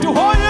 forte o.